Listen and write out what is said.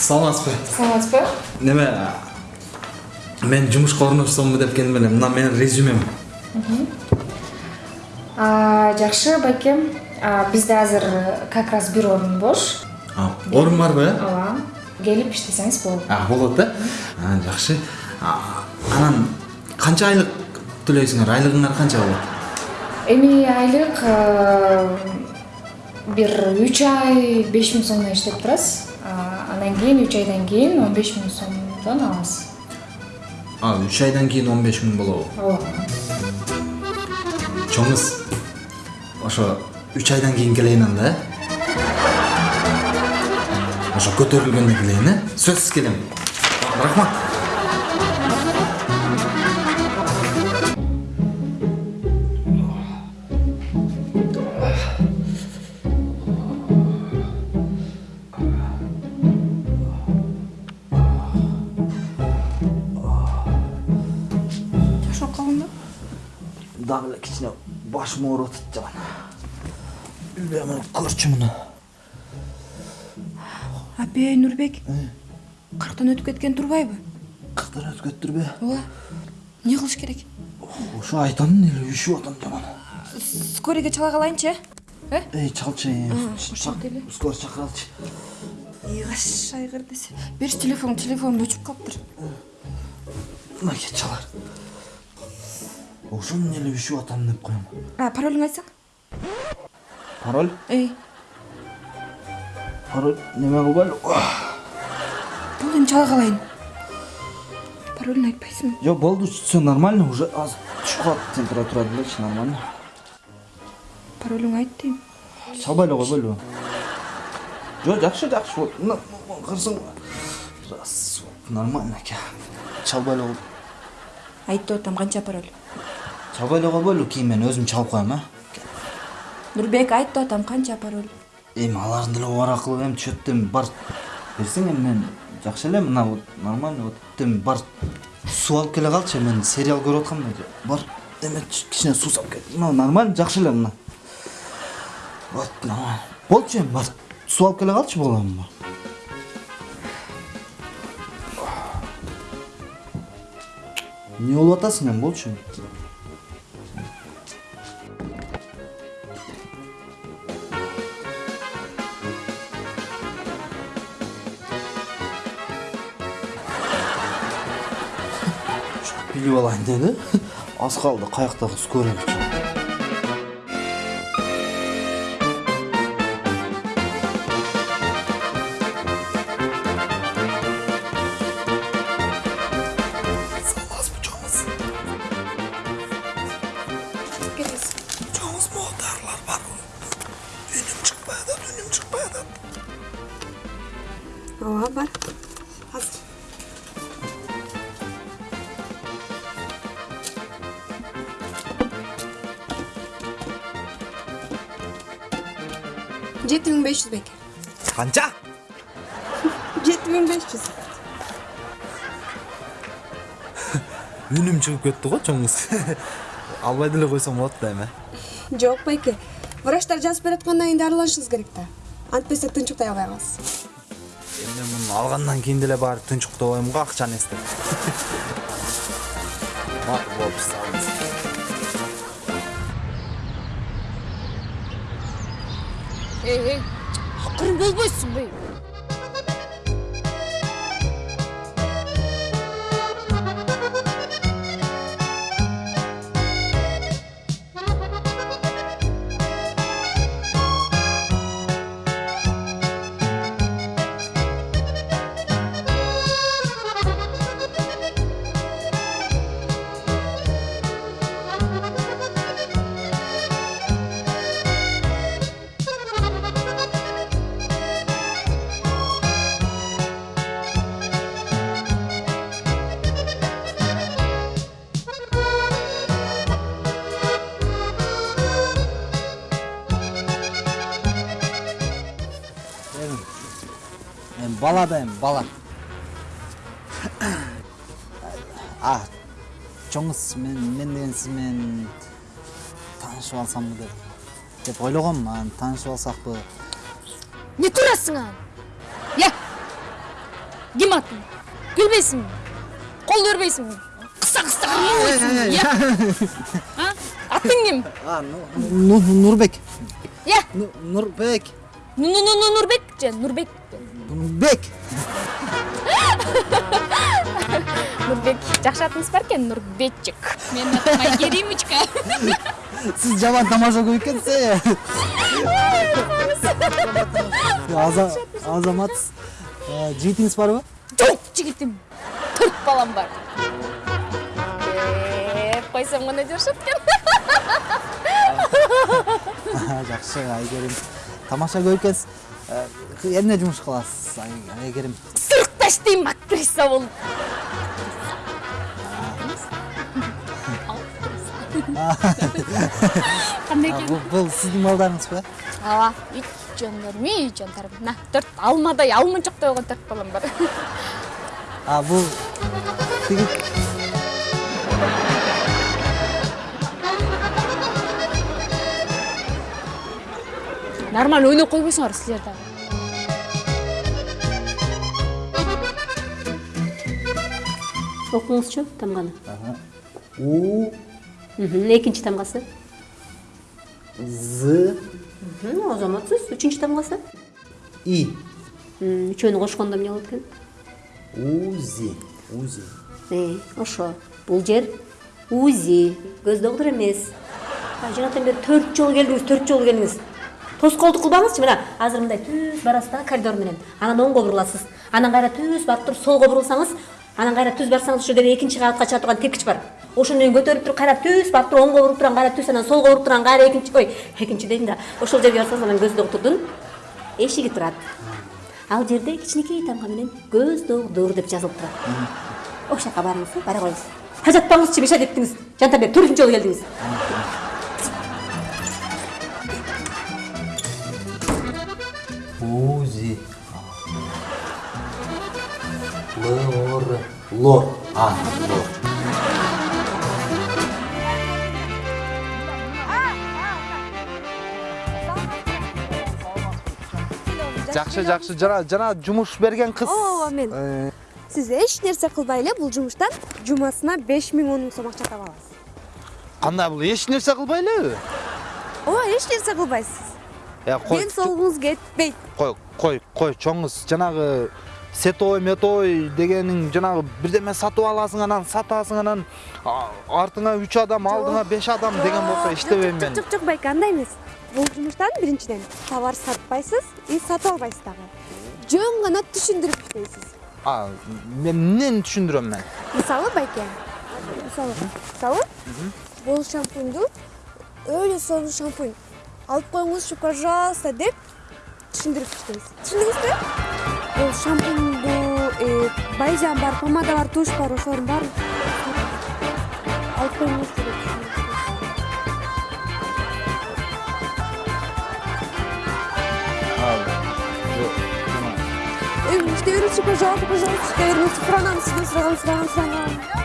саламатсызбы саламатсызбы неме мен жумушка орношсомбу деп келдим эле мына менин резюмем. Жакшы байкем бизде азыр как раз бир орун бош. Орун барбы э ооба келип иштесеңиз болот болот А, жакшы анан канча айлык төлөйсүңөр айлыгыңар канча болот эми айлык э, бир үч ай беш миң сомдон иштеп турасыз. Андан кийин үч айдан кийин он беш миң сомдон аласыз а үч айдан кийин он беш миң болобу ооба чоңуз ошо үч айдан кийин келейин анда э ошо көтөрүлгөндө келейин э сөзсүз келем рахмат дагы эле кичине башым ооруп атат жаман мына көрчү муну апей нурбек кырктан өтүп кеткен турбайбы кырктан өтүп кетиптирби ооба эмне кылыш керек? Ошо айтамын эле үшүп атам жаман скорыйга чала калайынчы э? Эй чалчы эле. скорый чакыралычы ыйгаш айгыр десе. Берчи телефон телефонум өчүп калыптыр мынакей чалар ошону эле үшүп атам деп коем а паролуңду айтсаң пароль эй пароль неме кылбайлы болду эми чала калайын паролуңду айтпайсыңбы жок болду все нормально уже азыр түшүп калат температура делечи нормально паролуңду айт дейм чалбай эле койбойлубу жок жакшы жакшы мына кырсың раз нормально экен чалбай эле кой айт деп атам канча пароль эле койбойлу кийин мен өзүм чалып коем э нурбек айт деп атам канча пароль эми алардын деле бар кылып эми чөптү эми бар. Берсең эми мен жакшы эле мына вот нормально вот эми бар. Суу алып келе калчы мен сериал көрүп аткам да бар. Эме кичине суу салып кел мына нормально жакшы эле мына. Вот нормально болчу эми бар. Суу алып келе калчы болот эми эмне болуп атасың эми болчу билип алайын деди аз калды каяктагы скорый саламатсызбы чоңуз. Чоңуз могу дарылар барбы үнүм чыкпай атат үнүм чыкпай атат ооба бар. Азыр жети миң беш жүз беке канча? жети миң беш жүз. Үнүм чыгып кетти го чоңуз. Албай деле койсом болот да эми жок байке. Врачтар жазып бераткандан кийин дарыланышыңыз керек да. Антпесе тынчыктай албай каласыз эми муну алгандан кийин деле барып тынчыктабайм го акчаны эстеп макул салыңыз эй. Эй акырын болбойсуңбу эми бала да эми бала. А чоңуз мен мен деген сиз менен таанышып алсамбы деп деп ойлогом анан таанышып алсакпы. Эмне турасың анан я ким атың күлбейсиңби кол бербейсиңби кыса кыса а? Атың ким нурбек Ну- нурбек Ну- ну- ну- ну- нурбек же нурбек нурбек нурбек жакшы атыңыз бар экен нурбечик менин атым айгеримочка сиз жаман тамаша көп экенсиз азаматсыз жигитиңиз барбы жок жигитим төрт балам бар. Деп койсом гана жашат экен жакшы айгерим тамаша экенсиз эмне жумуш кыласыз Ай- айгерим сырыкта иштейм актриса болуп кандай А, экен бул- сиздин балдарыңызбы ооба үй жондарым үй жондарым мына төрт алмадай алмынчоктой болгон төрт балам бар. А бул нормально ойноп койбойсуңар силер дагы окуңузчу тамганы у. Мгм, экинчи тамгасы з. Азаматсыз үчүнчү тамгасы и. М, үчөөнү кошкондо эмне болот экен узи. Узи. Э, ошо бул жер узи көз доктур эмес жанатан бери төрт жолу келдиңиз төрт жолу келдиңиз тоскоолдук кылбаңызчы мына азыр мындай түз барасыз да коридор менен анан оңго буруласыз анан кайра түз барып туруп солго бурулсаңыз анан кайра түз барсаңыз ошол жерде экинчи кабатка чыга турган тиркич бар. Ошону менен көтөрүп туруп кайра түз барып туруп оңго буруп турган кайра түз анан солго буруп турган кайра экинчи ой экинчи дейм да. Ошол жерге барсаңыз анан көз доктурдун эшиги турат. Ал жерде кичинекей тамга менен көз доктур деп жазылып турат. Ошол жака барыңыз бара коюңуз. Тажатпаңызчы беш адептиңиз жантан бери төртүнчү жолу келдиңиз. Узи лор лор. А лор. Жакшы жакшы жана жана жумуш берген кыз ооба мен Э, сиз эч нерсе кылбай эле бул жумуштан жумасына беш миң он миң сом акча таба аласыз. Кандай бул эч нерсе кылбай элеби ооба эч нерсе кылбайсыз кой ден соолугуңуз кетпейт кой кой кой чоңуз жанагы сетовой метовой дегениң жанагы бирдеме сатып аласың анан сатасың анан артыңа үч адам алдыңа беш адам деген болсо иштебейм мен жок жок байке андай эмес бул жумуштан биринчиден товар сатпайсыз и сатып албайсыз дагы жөн гана түшүндүрүп иштейсиз а мен эмнени түшүндүрөм мен мисалы байке мисалы мисалы бул шампуньду өөлө сонун шампунь алып коюңузчу пожалуйста деп түшүндүрүп иштейсиз түшүндүңүзбү бул шампуньду э, байжан бар помада бар туш бар ошолордун баарын алып түшүндүрүп Э, иште беріңізші, пожалуйста, пожалуйста. Сұранамын сізден, сұрағам, сұрағам, сұрағам.